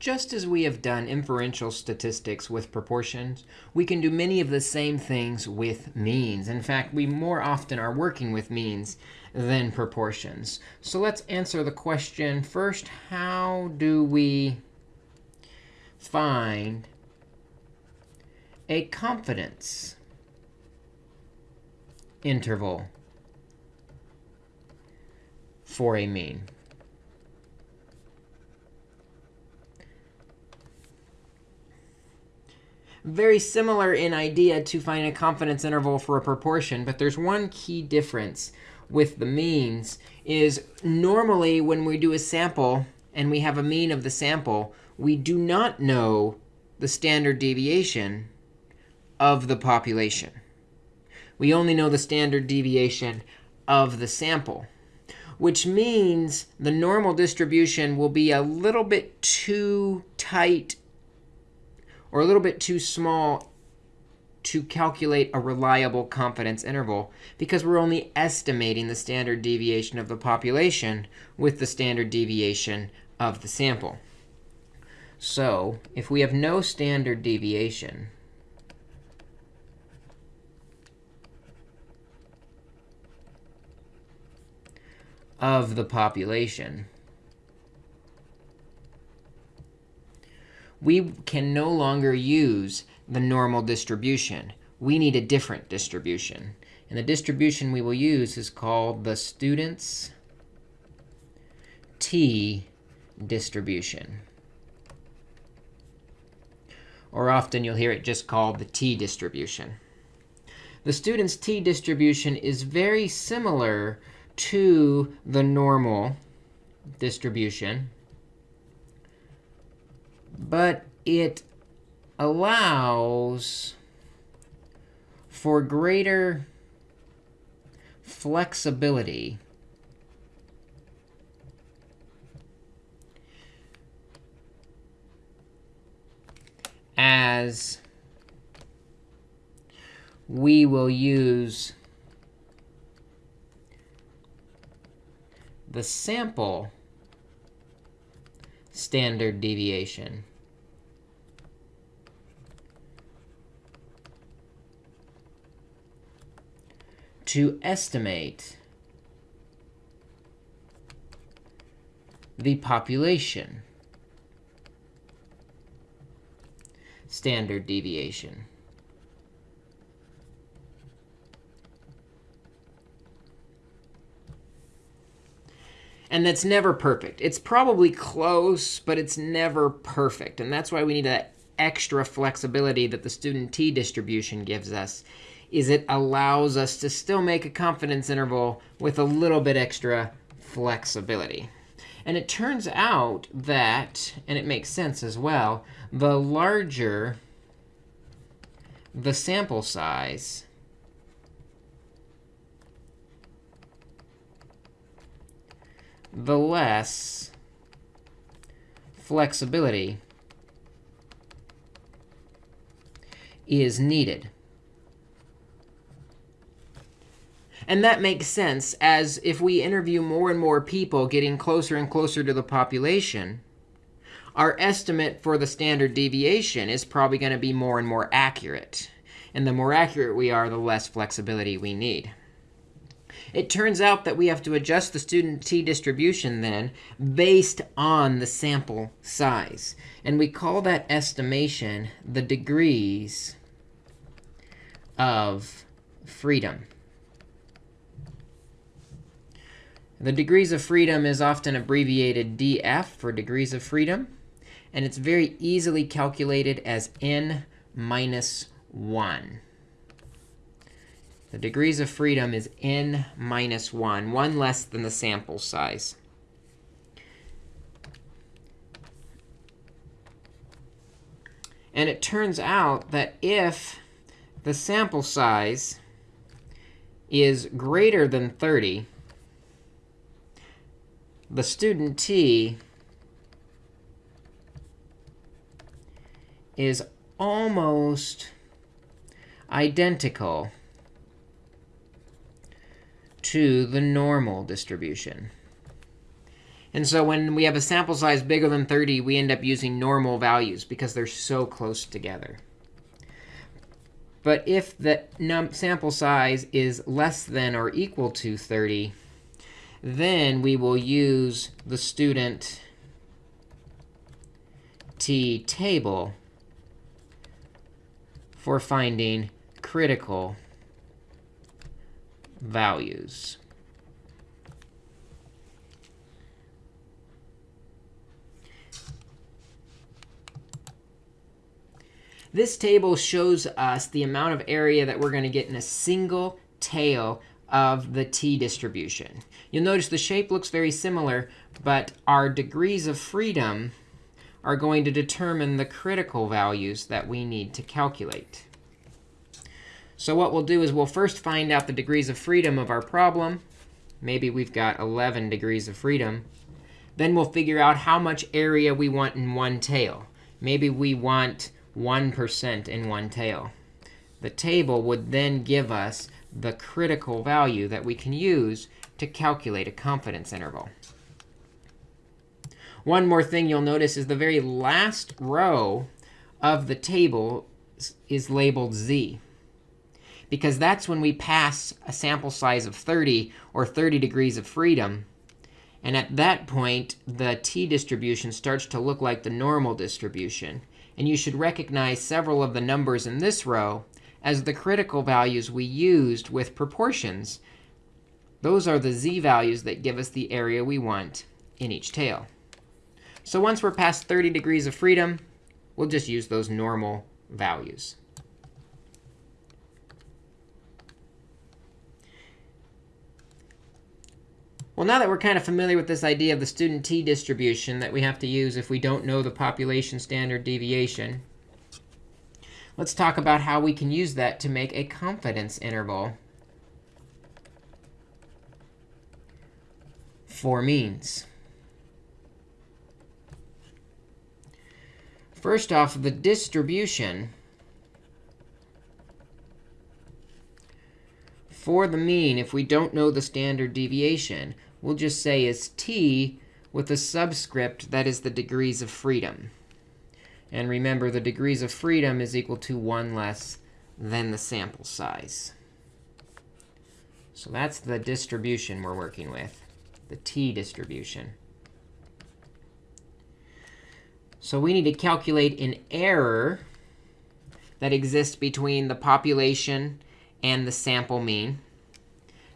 just as we have done inferential statistics with proportions, we can do many of the same things with means. In fact, we more often are working with means than proportions. So let's answer the question first. How do we find a confidence interval for a mean? Very similar in idea to find a confidence interval for a proportion. But there's one key difference with the means is normally when we do a sample and we have a mean of the sample, we do not know the standard deviation of the population. We only know the standard deviation of the sample, which means the normal distribution will be a little bit too tight or a little bit too small to calculate a reliable confidence interval because we're only estimating the standard deviation of the population with the standard deviation of the sample. So if we have no standard deviation, of the population, we can no longer use the normal distribution. We need a different distribution. And the distribution we will use is called the student's t distribution. Or often you'll hear it just called the t distribution. The student's t distribution is very similar to the normal distribution but it allows for greater flexibility as we will use the sample standard deviation. To estimate the population standard deviation. And that's never perfect. It's probably close, but it's never perfect. And that's why we need that extra flexibility that the student t distribution gives us is it allows us to still make a confidence interval with a little bit extra flexibility. And it turns out that, and it makes sense as well, the larger the sample size, the less flexibility is needed. And that makes sense, as if we interview more and more people getting closer and closer to the population, our estimate for the standard deviation is probably going to be more and more accurate. And the more accurate we are, the less flexibility we need. It turns out that we have to adjust the student t distribution then based on the sample size. And we call that estimation the degrees of freedom. The degrees of freedom is often abbreviated df for degrees of freedom. And it's very easily calculated as n minus 1. The degrees of freedom is n minus 1, 1 less than the sample size. And it turns out that if the sample size is greater than 30, the student t is almost identical to the normal distribution. And so when we have a sample size bigger than 30, we end up using normal values because they're so close together. But if the sample size is less than or equal to 30, then we will use the student t table for finding critical values. This table shows us the amount of area that we're going to get in a single tail of the t distribution. You'll notice the shape looks very similar, but our degrees of freedom are going to determine the critical values that we need to calculate. So what we'll do is we'll first find out the degrees of freedom of our problem. Maybe we've got 11 degrees of freedom. Then we'll figure out how much area we want in one tail. Maybe we want 1% in one tail. The table would then give us the critical value that we can use to calculate a confidence interval. One more thing you'll notice is the very last row of the table is labeled z. Because that's when we pass a sample size of 30 or 30 degrees of freedom. And at that point, the t distribution starts to look like the normal distribution. And you should recognize several of the numbers in this row as the critical values we used with proportions. Those are the z values that give us the area we want in each tail. So once we're past 30 degrees of freedom, we'll just use those normal values. Well, now that we're kind of familiar with this idea of the student t distribution that we have to use if we don't know the population standard deviation, let's talk about how we can use that to make a confidence interval for means. First off, the distribution for the mean, if we don't know the standard deviation, we'll just say is t with a subscript that is the degrees of freedom. And remember, the degrees of freedom is equal to 1 less than the sample size. So that's the distribution we're working with, the t distribution. So we need to calculate an error that exists between the population and the sample mean.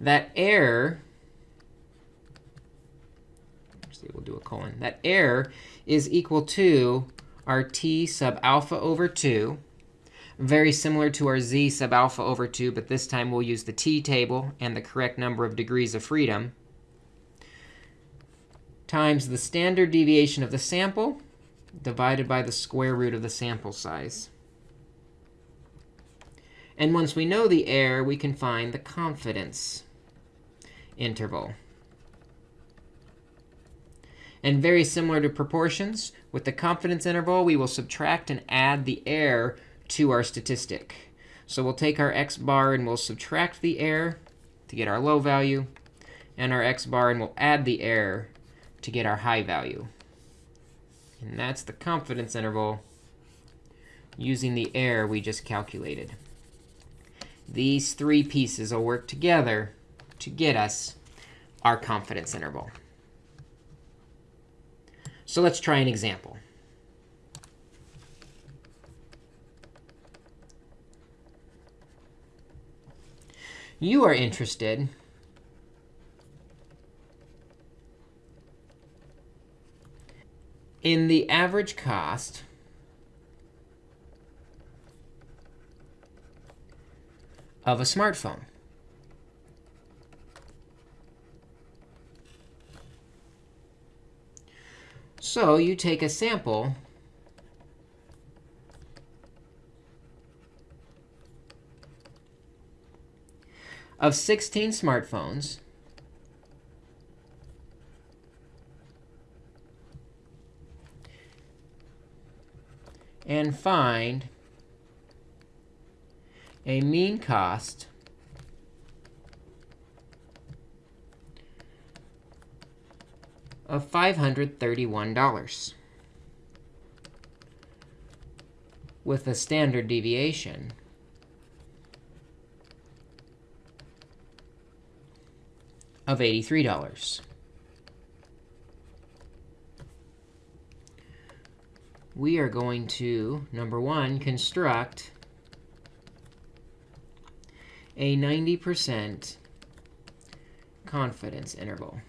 That error see, we'll do a colon. That error is equal to our t sub alpha over 2, very similar to our z sub alpha over 2, but this time we'll use the t table and the correct number of degrees of freedom, times the standard deviation of the sample divided by the square root of the sample size. And once we know the error, we can find the confidence interval. And very similar to proportions, with the confidence interval, we will subtract and add the error to our statistic. So we'll take our x bar and we'll subtract the error to get our low value, and our x bar, and we'll add the error to get our high value. And that's the confidence interval using the error we just calculated. These three pieces will work together to get us our confidence interval. So let's try an example. You are interested in the average cost of a smartphone. So you take a sample. Of 16 smartphones. And find a mean cost of of $531 with a standard deviation of $83. We are going to, number one, construct a 90% confidence interval.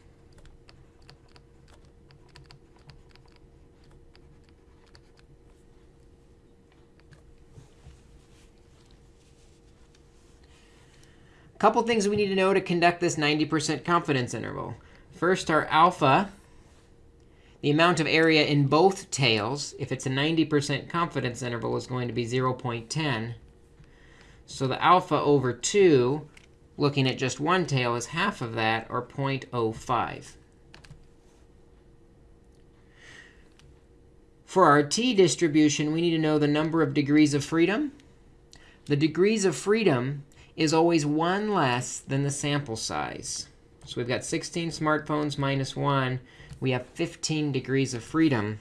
Couple things we need to know to conduct this 90% confidence interval. First, our alpha, the amount of area in both tails, if it's a 90% confidence interval, is going to be 0.10. So the alpha over 2, looking at just one tail, is half of that, or 0.05. For our t distribution, we need to know the number of degrees of freedom. The degrees of freedom is always one less than the sample size. So we've got 16 smartphones minus 1. We have 15 degrees of freedom.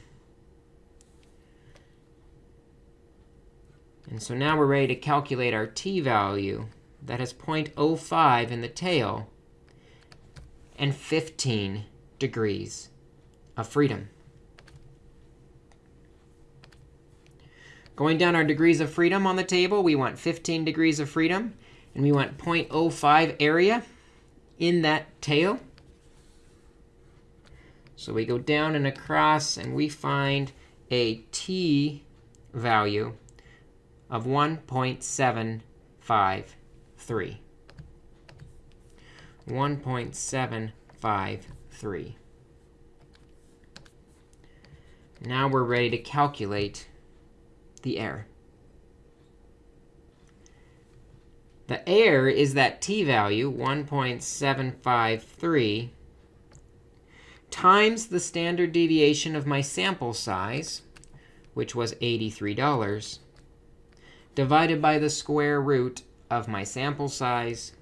And so now we're ready to calculate our t value. That has 0.05 in the tail and 15 degrees of freedom. Going down our degrees of freedom on the table, we want 15 degrees of freedom. And we want 0.05 area in that tail. So we go down and across, and we find a t value of 1.753. 1.753. Now we're ready to calculate the error. The error is that t value, 1.753, times the standard deviation of my sample size, which was $83, divided by the square root of my sample size,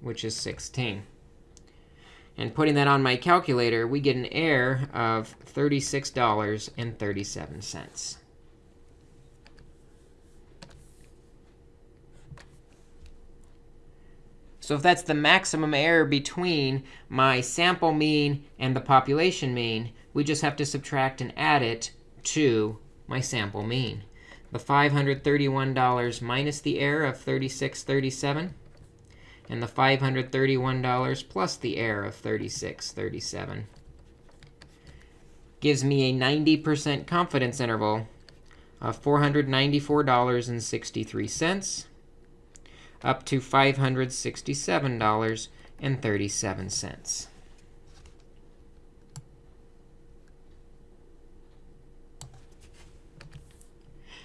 which is 16. And putting that on my calculator, we get an error of $36.37. So if that's the maximum error between my sample mean and the population mean, we just have to subtract and add it to my sample mean. The $531 minus the error of 3637, and the $531 plus the error of 3637 gives me a 90% confidence interval of $494.63 up to $567.37.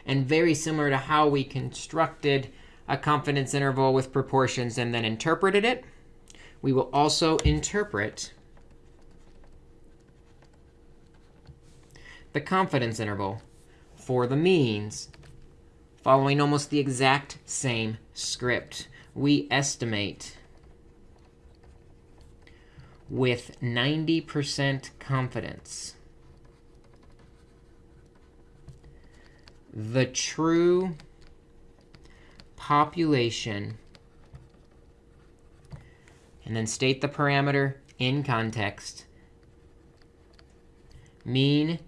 And very similar to how we constructed a confidence interval with proportions and then interpreted it, we will also interpret the confidence interval for the means following almost the exact same script. We estimate with 90% confidence the true population, and then state the parameter in context, mean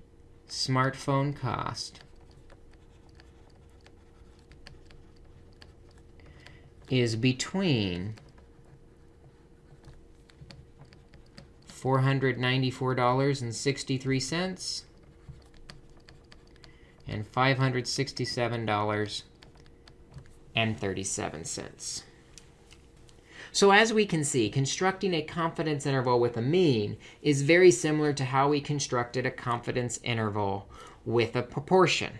smartphone cost is between $494.63 and $567.37. So as we can see, constructing a confidence interval with a mean is very similar to how we constructed a confidence interval with a proportion.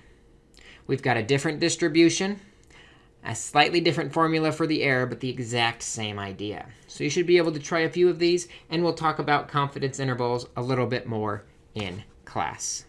We've got a different distribution a slightly different formula for the error, but the exact same idea. So you should be able to try a few of these, and we'll talk about confidence intervals a little bit more in class.